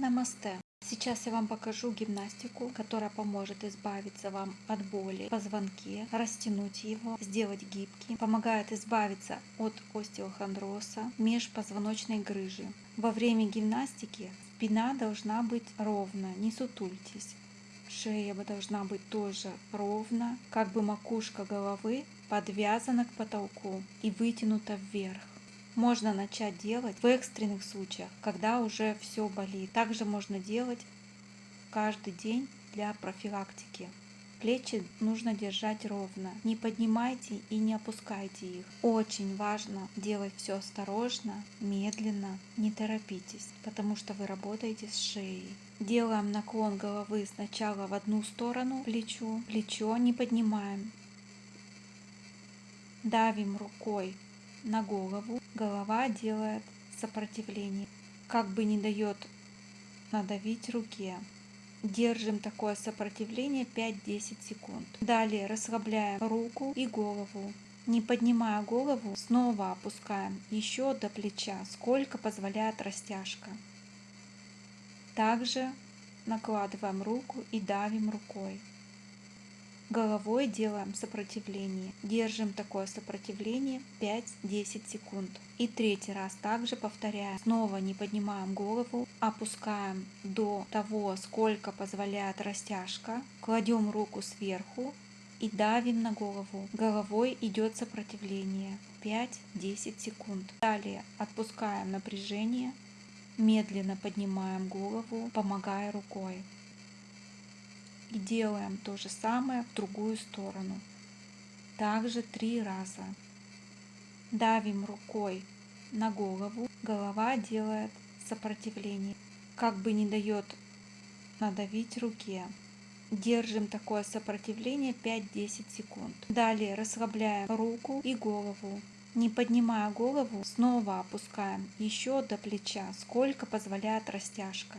Намасте! Сейчас я вам покажу гимнастику, которая поможет избавиться вам от боли в позвонке, растянуть его, сделать гибким, помогает избавиться от остеохондроза, межпозвоночной грыжи. Во время гимнастики спина должна быть ровно, не сутультесь. Шея должна быть тоже ровно, как бы макушка головы подвязана к потолку и вытянута вверх. Можно начать делать в экстренных случаях, когда уже все болит. Также можно делать каждый день для профилактики. Плечи нужно держать ровно. Не поднимайте и не опускайте их. Очень важно делать все осторожно, медленно, не торопитесь, потому что вы работаете с шеей. Делаем наклон головы сначала в одну сторону плечо, плечо не поднимаем. Давим рукой на голову, голова делает сопротивление, как бы не дает надавить руке. Держим такое сопротивление 5-10 секунд. Далее расслабляем руку и голову. Не поднимая голову, снова опускаем еще до плеча, сколько позволяет растяжка. Также накладываем руку и давим рукой. Головой делаем сопротивление. Держим такое сопротивление 5-10 секунд. И третий раз также повторяем. Снова не поднимаем голову, опускаем до того, сколько позволяет растяжка. Кладем руку сверху и давим на голову. Головой идет сопротивление 5-10 секунд. Далее отпускаем напряжение Медленно поднимаем голову, помогая рукой. И делаем то же самое в другую сторону. Также три раза. Давим рукой на голову. Голова делает сопротивление. Как бы не дает надавить руке. Держим такое сопротивление 5-10 секунд. Далее расслабляем руку и голову. Не поднимая голову, снова опускаем еще до плеча, сколько позволяет растяжка.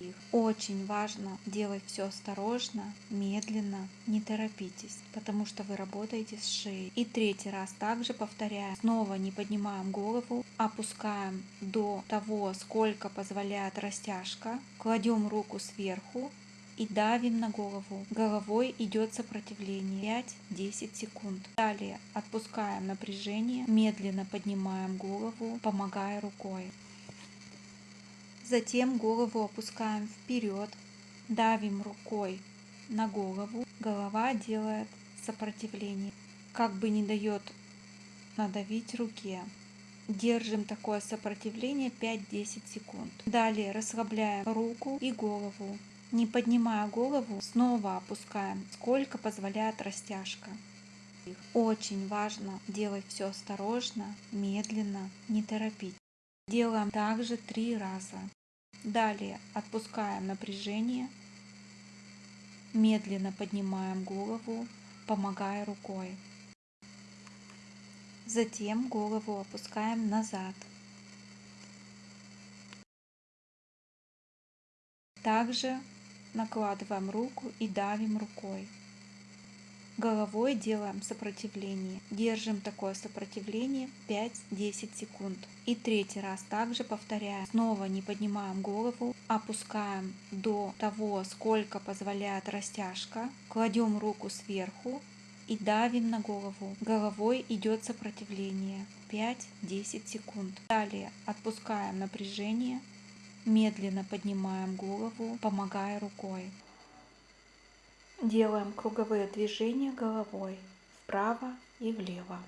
Их. Очень важно делать все осторожно, медленно, не торопитесь, потому что вы работаете с шеей. И третий раз также повторяем. Снова не поднимаем голову, опускаем до того, сколько позволяет растяжка, кладем руку сверху и давим на голову. Головой идет сопротивление 5-10 секунд. Далее отпускаем напряжение, медленно поднимаем голову, помогая рукой. Затем голову опускаем вперед, давим рукой на голову. Голова делает сопротивление, как бы не дает надавить руке. Держим такое сопротивление 5-10 секунд. Далее расслабляем руку и голову. Не поднимая голову, снова опускаем, сколько позволяет растяжка. Очень важно делать все осторожно, медленно, не торопить. Делаем также три раза. Далее отпускаем напряжение, медленно поднимаем голову, помогая рукой. Затем голову опускаем назад. Также накладываем руку и давим рукой. Головой делаем сопротивление. Держим такое сопротивление 5-10 секунд. И третий раз также повторяем. Снова не поднимаем голову, опускаем до того, сколько позволяет растяжка. Кладем руку сверху и давим на голову. Головой идет сопротивление 5-10 секунд. Далее отпускаем напряжение Медленно поднимаем голову, помогая рукой. Делаем круговые движения головой вправо и влево.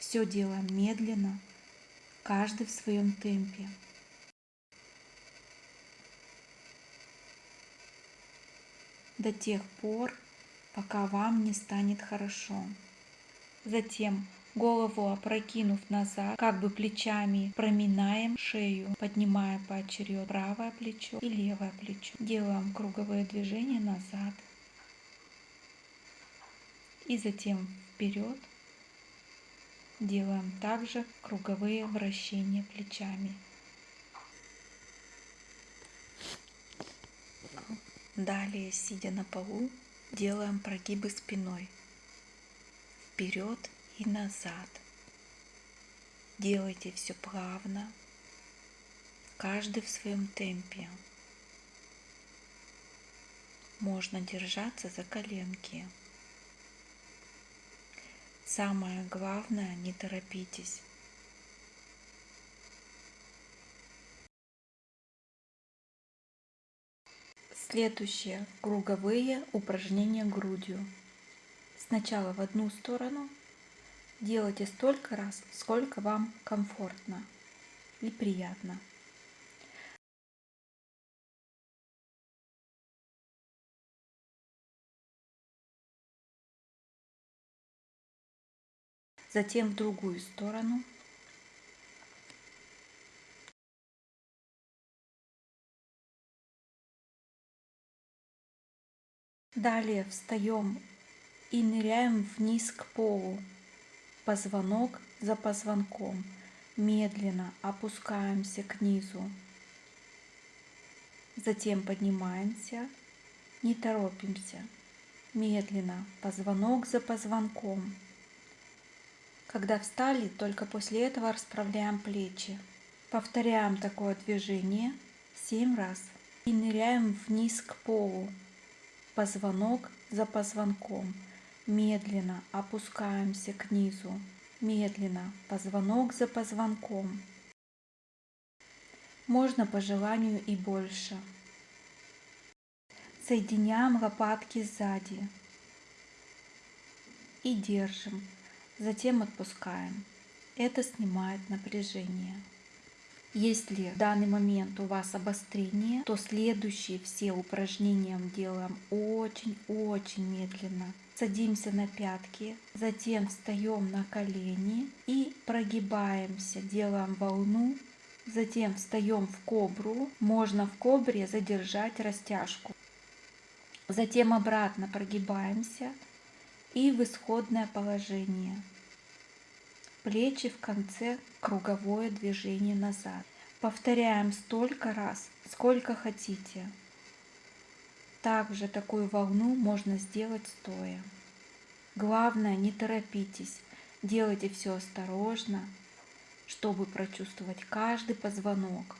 Все делаем медленно, каждый в своем темпе. До тех пор, пока вам не станет хорошо. Затем голову опрокинув назад, как бы плечами проминаем шею, поднимая поочередно правое плечо и левое плечо. Делаем круговые движения назад и затем вперед. Делаем также круговые вращения плечами. Далее, сидя на полу, делаем прогибы спиной. Вперед и назад. Делайте все плавно, каждый в своем темпе. Можно держаться за коленки. Самое главное, не торопитесь. Следующие круговые упражнения грудью. Сначала в одну сторону. Делайте столько раз, сколько вам комфортно и приятно. Затем в другую сторону. Далее встаем и ныряем вниз к полу, позвонок за позвонком. Медленно опускаемся к низу. Затем поднимаемся, не торопимся. Медленно, позвонок за позвонком. Когда встали, только после этого расправляем плечи. Повторяем такое движение 7 раз и ныряем вниз к полу, позвонок за позвонком. Медленно опускаемся к низу, медленно, позвонок за позвонком. Можно по желанию и больше. Соединяем лопатки сзади и держим, затем отпускаем. Это снимает напряжение. Если в данный момент у вас обострение, то следующие все упражнения делаем очень-очень медленно. Садимся на пятки, затем встаем на колени и прогибаемся, делаем волну, затем встаем в кобру. Можно в кобре задержать растяжку. Затем обратно прогибаемся и в исходное положение плечи в конце круговое движение назад. Повторяем столько раз, сколько хотите. Также такую волну можно сделать стоя. Главное, не торопитесь, делайте все осторожно, чтобы прочувствовать каждый позвонок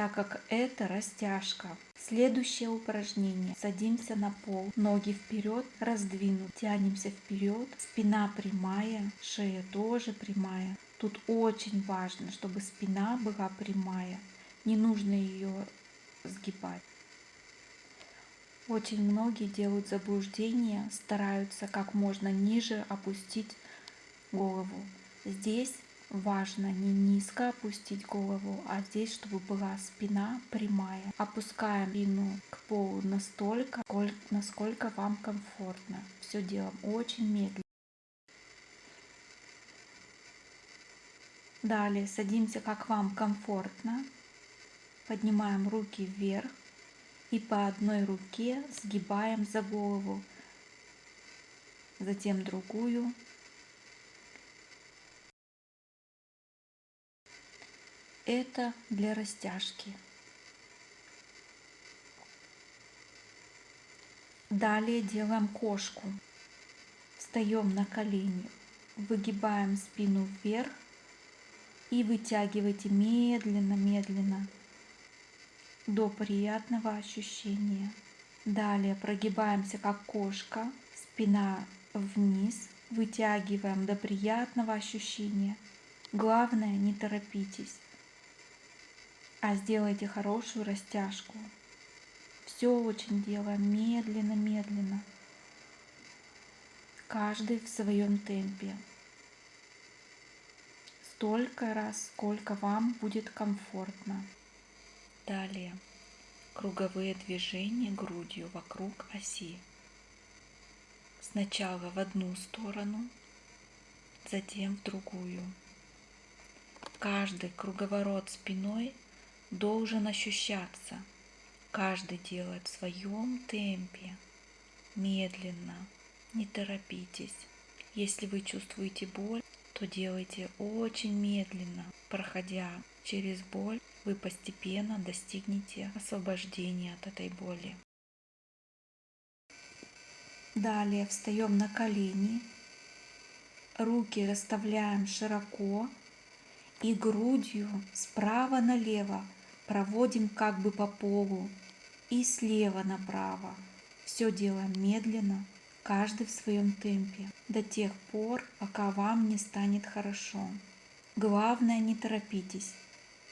так как это растяжка. Следующее упражнение. Садимся на пол, ноги вперед, раздвинут, тянемся вперед, спина прямая, шея тоже прямая. Тут очень важно, чтобы спина была прямая, не нужно ее сгибать. Очень многие делают заблуждение, стараются как можно ниже опустить голову. Здесь Важно не низко опустить голову, а здесь, чтобы была спина прямая. Опускаем спину к полу настолько, насколько вам комфортно. Все делаем очень медленно. Далее садимся как вам комфортно. Поднимаем руки вверх и по одной руке сгибаем за голову. Затем другую Это для растяжки. Далее делаем кошку. Встаем на колени, выгибаем спину вверх и вытягивайте медленно-медленно до приятного ощущения. Далее прогибаемся как кошка, спина вниз, вытягиваем до приятного ощущения. Главное, не торопитесь а сделайте хорошую растяжку. Все очень делаем медленно-медленно. Каждый в своем темпе. Столько раз, сколько вам будет комфортно. Далее круговые движения грудью вокруг оси. Сначала в одну сторону, затем в другую. Каждый круговорот спиной должен ощущаться. Каждый делает в своем темпе, медленно, не торопитесь. Если вы чувствуете боль, то делайте очень медленно. Проходя через боль, вы постепенно достигнете освобождения от этой боли. Далее встаем на колени, руки расставляем широко и грудью справа налево проводим как бы по полу и слева направо. Все делаем медленно, каждый в своем темпе, до тех пор, пока вам не станет хорошо. Главное, не торопитесь.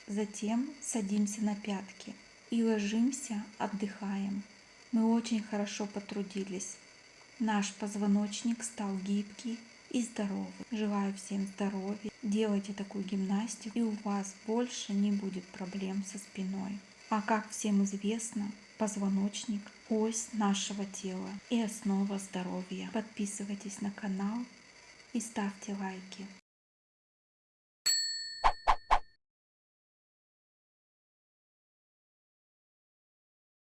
Затем садимся на пятки и ложимся, отдыхаем. Мы очень хорошо потрудились. Наш позвоночник стал гибкий и здоровый. Желаю всем здоровья. Делайте такую гимнастику, и у вас больше не будет проблем со спиной. А как всем известно, позвоночник – ось нашего тела и основа здоровья. Подписывайтесь на канал и ставьте лайки.